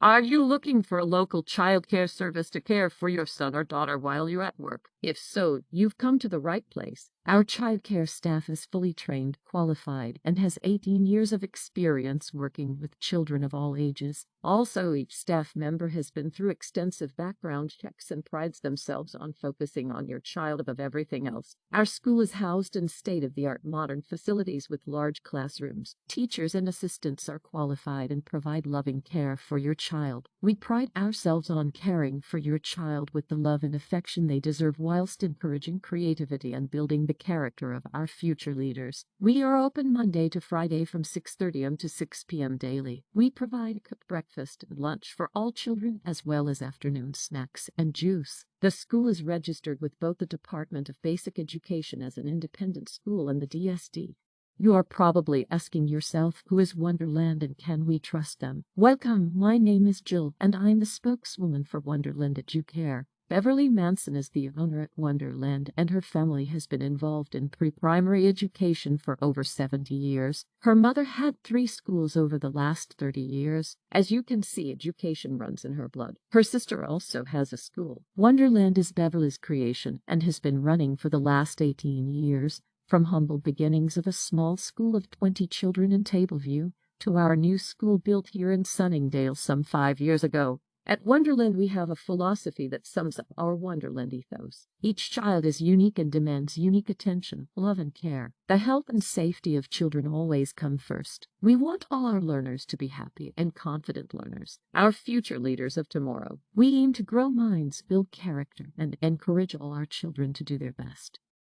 Are you looking for a local childcare service to care for your son or daughter while you're at work? If so, you've come to the right place. Our childcare staff is fully trained, qualified, and has 18 years of experience working with children of all ages. Also, each staff member has been through extensive background checks and prides themselves on focusing on your child above everything else. Our school is housed in state of the art modern facilities with large classrooms. Teachers and assistants are qualified and provide loving care for your child. We pride ourselves on caring for your child with the love and affection they deserve whilst encouraging creativity and building the character of our future leaders. We are open Monday to Friday from 6:30 am to 6 p.m. daily. We provide cooked breakfast and lunch for all children as well as afternoon snacks and juice. The school is registered with both the Department of Basic Education as an independent school and the DSD. You are probably asking yourself, who is Wonderland and can we trust them? Welcome, my name is Jill, and I'm the spokeswoman for Wonderland Educare. Beverly Manson is the owner at Wonderland, and her family has been involved in pre-primary education for over 70 years. Her mother had three schools over the last 30 years. As you can see, education runs in her blood. Her sister also has a school. Wonderland is Beverly's creation and has been running for the last 18 years. From humble beginnings of a small school of 20 children in Tableview to our new school built here in Sunningdale some five years ago. At Wonderland, we have a philosophy that sums up our Wonderland ethos. Each child is unique and demands unique attention, love, and care. The health and safety of children always come first. We want all our learners to be happy and confident learners, our future leaders of tomorrow. We aim to grow minds, build character, and encourage all our children to do their best.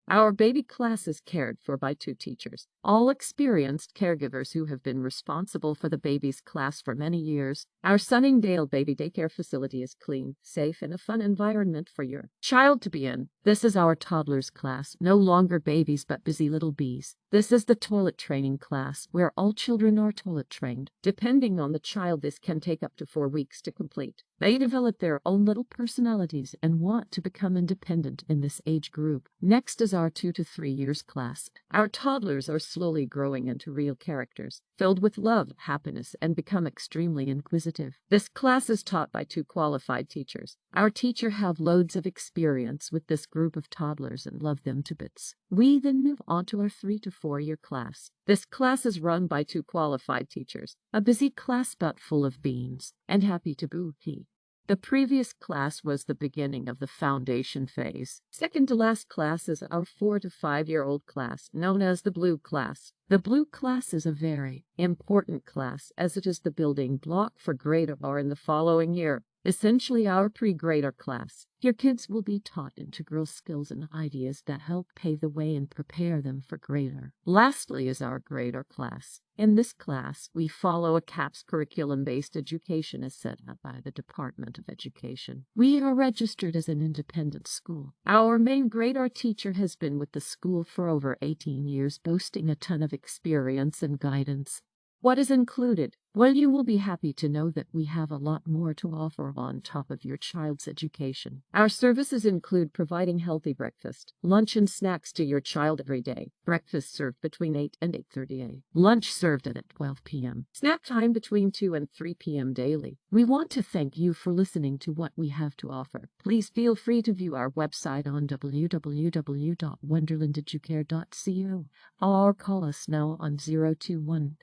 Our baby class is cared for by two teachers, all experienced caregivers who have been responsible for the baby's class for many years. Our Sunningdale baby daycare facility is clean, safe, and a fun environment for your child to be in. This is our toddlers class, no longer babies but busy little bees. This is the toilet training class, where all children are toilet trained. Depending on the child, this can take up to four weeks to complete. They develop their own little personalities and want to become independent in this age group. Next is our two to three years class. Our toddlers are slowly growing into real characters, filled with love, happiness, and become extremely inquisitive. This class is taught by two qualified teachers. Our teacher have loads of experience with this group of toddlers and love them to bits. We then move on to our three to four year class. This class is run by two qualified teachers, a busy class but full of beans, and happy to boo-hee. The previous class was the beginning of the foundation phase. Second to last class is our four to five year old class, known as the blue class. The blue class is a very important class as it is the building block for grade R in the following year essentially our pre-grade R class. Your kids will be taught integral skills and ideas that help pave the way and prepare them for grade R. Lastly is our grade R class. In this class, we follow a CAPS curriculum-based education as set up by the Department of Education. We are registered as an independent school. Our main grade R teacher has been with the school for over 18 years, boasting a ton of experience and guidance. What is included? Well, you will be happy to know that we have a lot more to offer on top of your child's education. Our services include providing healthy breakfast, lunch and snacks to your child every day, breakfast served between 8 and 8.30 a.m., lunch served at 12 p.m., snack time between 2 and 3 p.m. daily. We want to thank you for listening to what we have to offer. Please feel free to view our website on www.wonderlandeducare.co or call us now on 021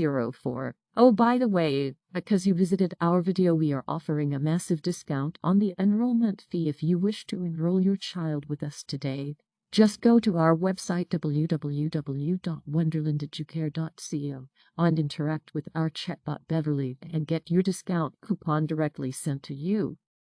5544804. Oh, by the way, because you visited our video, we are offering a massive discount on the enrollment fee if you wish to enroll your child with us today. Just go to our website www.wonderlandeducare.co and interact with our chatbot Beverly and get your discount coupon directly sent to you.